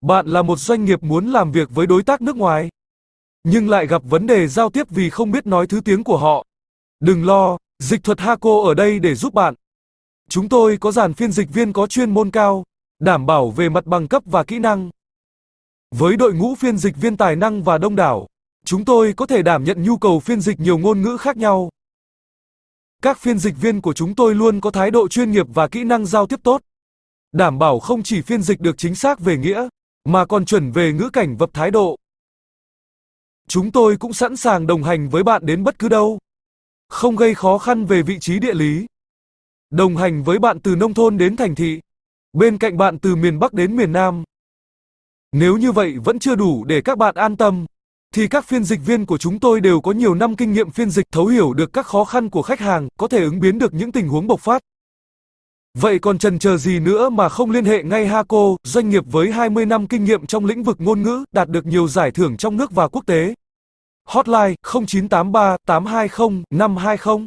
Bạn là một doanh nghiệp muốn làm việc với đối tác nước ngoài, nhưng lại gặp vấn đề giao tiếp vì không biết nói thứ tiếng của họ. Đừng lo, dịch thuật Haco ở đây để giúp bạn. Chúng tôi có dàn phiên dịch viên có chuyên môn cao, đảm bảo về mặt bằng cấp và kỹ năng. Với đội ngũ phiên dịch viên tài năng và đông đảo, chúng tôi có thể đảm nhận nhu cầu phiên dịch nhiều ngôn ngữ khác nhau. Các phiên dịch viên của chúng tôi luôn có thái độ chuyên nghiệp và kỹ năng giao tiếp tốt, đảm bảo không chỉ phiên dịch được chính xác về nghĩa, mà còn chuẩn về ngữ cảnh và thái độ. Chúng tôi cũng sẵn sàng đồng hành với bạn đến bất cứ đâu, không gây khó khăn về vị trí địa lý. Đồng hành với bạn từ nông thôn đến thành thị, bên cạnh bạn từ miền Bắc đến miền Nam. Nếu như vậy vẫn chưa đủ để các bạn an tâm, thì các phiên dịch viên của chúng tôi đều có nhiều năm kinh nghiệm phiên dịch thấu hiểu được các khó khăn của khách hàng, có thể ứng biến được những tình huống bộc phát. Vậy còn chần chờ gì nữa mà không liên hệ ngay Haco, doanh nghiệp với 20 năm kinh nghiệm trong lĩnh vực ngôn ngữ, đạt được nhiều giải thưởng trong nước và quốc tế. Hotline 0983 820 520